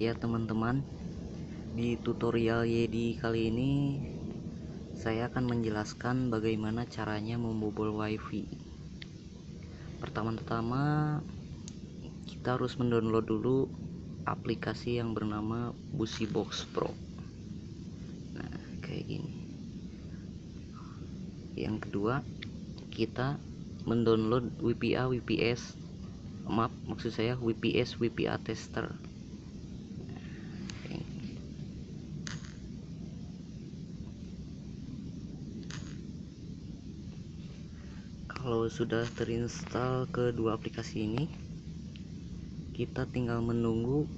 Ya teman-teman. Di tutorial Yedi kali ini Saya akan menjelaskan bagaimana caranya membobol wifi. Pertama-tama Kita harus mendownload dulu Aplikasi yang bernama Busybox Pro. Nah kayak gini. Yang kedua Kita mendownload WPA WPS maaf maksud saya WPS WPA tester kalau sudah terinstall kedua aplikasi ini kita tinggal menunggu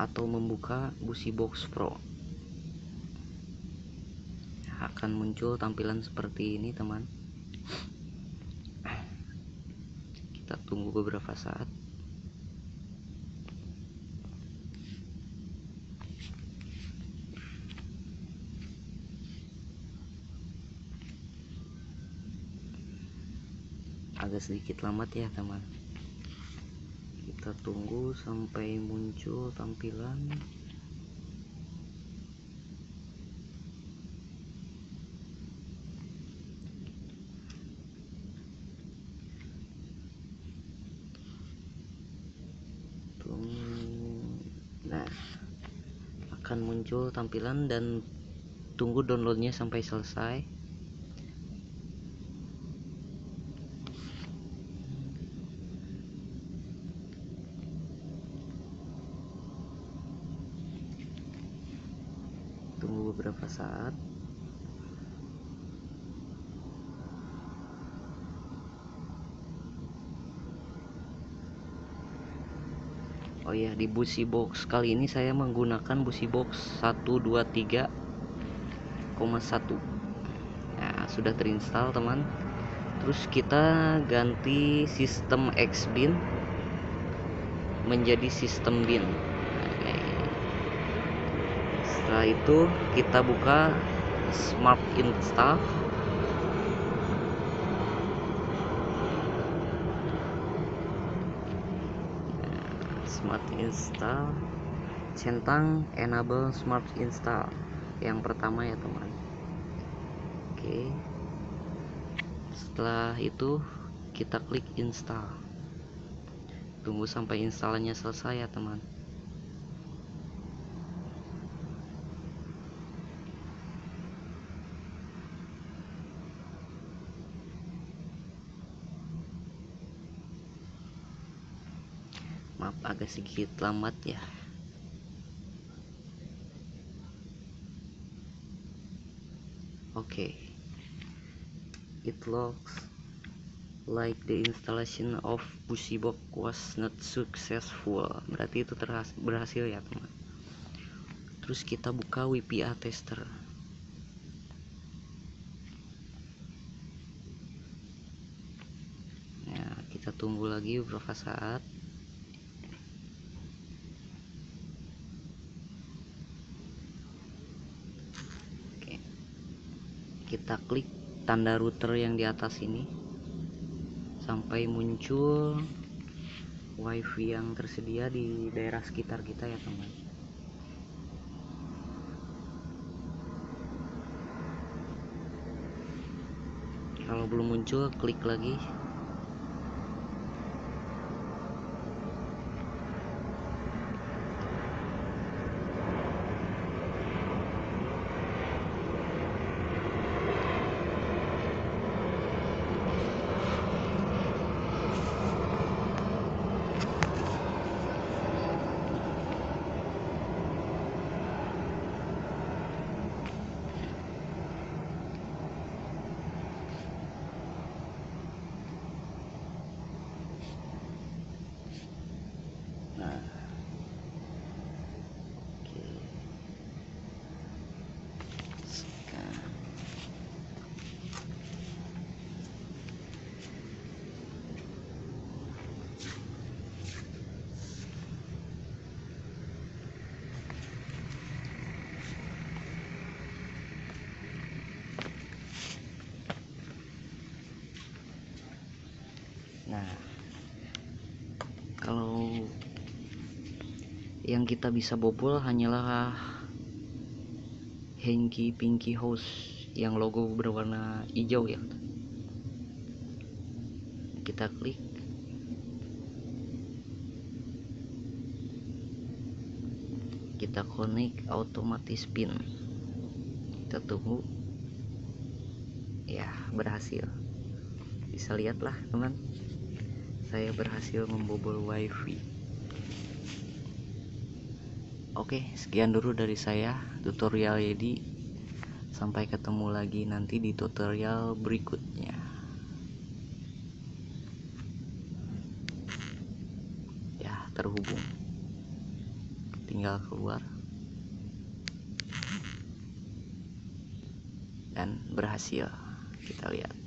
atau membuka Busybox Pro. Akan muncul tampilan seperti ini teman. Kita tunggu beberapa saat agak sedikit lambat ya teman. Kita tunggu sampai muncul tampilan. Nah akan muncul tampilan dan tunggu downloadnya sampai selesai tunggu beberapa saat. Oh ya di busi box. Kali ini saya menggunakan busi box 123,1 Nah sudah terinstall teman. Terus kita ganti sistem Xbin menjadi sistem bin setelah itu kita buka smart install. Smart install. Centang enable smart install. Yang pertama ya teman. Oke. Setelah itu kita klik install. Tunggu sampai installannya selesai ya teman maaf agak sedikit lambat ya? Oke. Okay. it looks like the installation of Busybox was not successful. Berarti itu berhasil ya teman terus kita buka WPA tester. Ya kita tunggu lagi beberapa saat kita klik tanda router yang di atas ini. Sampai muncul wifi yang tersedia di daerah sekitar kita ya teman. Kalau belum muncul klik lagi nah kalau yang kita bisa bobol hanyalah Henki Pinky House yang logo berwarna hijau ya. Kita klik. Kita connect otomatis pin. Kita tunggu. Ya berhasil. Bisa lihatlah teman. Saya berhasil membobol wifi Oke, sekian dulu dari saya tutorial Yedi. Sampai ketemu lagi nanti di tutorial berikutnya. Ya, terhubung. Tinggal keluar. Dan berhasil. Kita lihat.